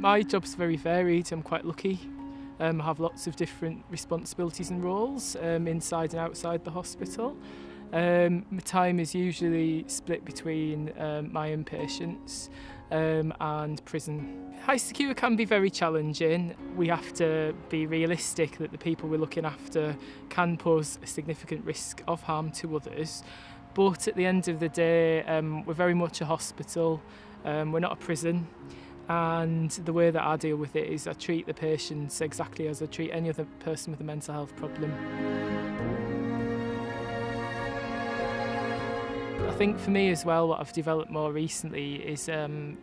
My job's very varied, I'm quite lucky. Um, I have lots of different responsibilities and roles um, inside and outside the hospital. Um, my time is usually split between um, my inpatients um, and prison. High secure can be very challenging. We have to be realistic that the people we're looking after can pose a significant risk of harm to others. But at the end of the day, um, we're very much a hospital. Um, we're not a prison. and the way that I deal with it is I treat the patients exactly as I treat any other person with a mental health problem. I think for me as well what I've developed more recently is um,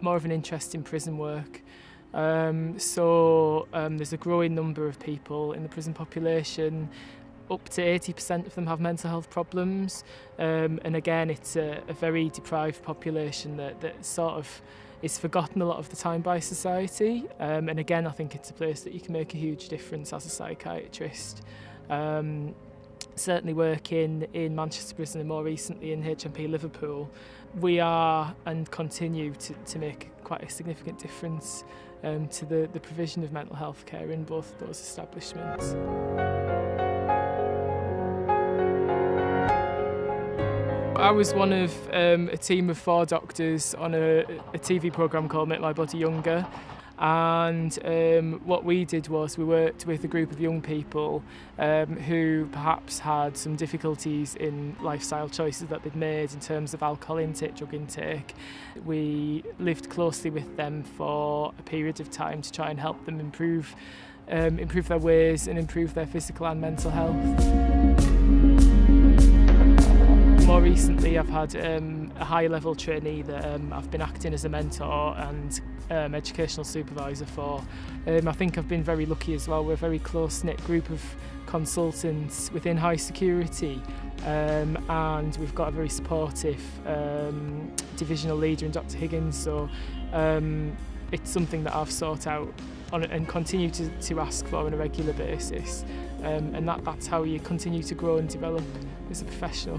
more of an interest in prison work. Um, so um, there's a growing number of people in the prison population up to 80% of them have mental health problems um, and again it's a, a very deprived population that, that sort of is forgotten a lot of the time by society. Um, and again, I think it's a place that you can make a huge difference as a psychiatrist. Um, certainly working in Manchester Prison and more recently in HMP Liverpool, we are and continue to, to make quite a significant difference um, to the, the provision of mental health care in both those establishments. I was one of um, a team of four doctors on a, a TV programme called Make My Body Younger. And um, what we did was we worked with a group of young people um, who perhaps had some difficulties in lifestyle choices that they'd made in terms of alcohol intake, drug intake. We lived closely with them for a period of time to try and help them improve um, improve their ways and improve their physical and mental health recently I've had um, a high level trainee that um, I've been acting as a mentor and um, educational supervisor for. Um, I think I've been very lucky as well. We're a very close knit group of consultants within high security um, and we've got a very supportive um, divisional leader in Dr Higgins so um, it's something that I've sought out on, and continue to, to ask for on a regular basis. Um, and that, that's how you continue to grow and develop as a professional.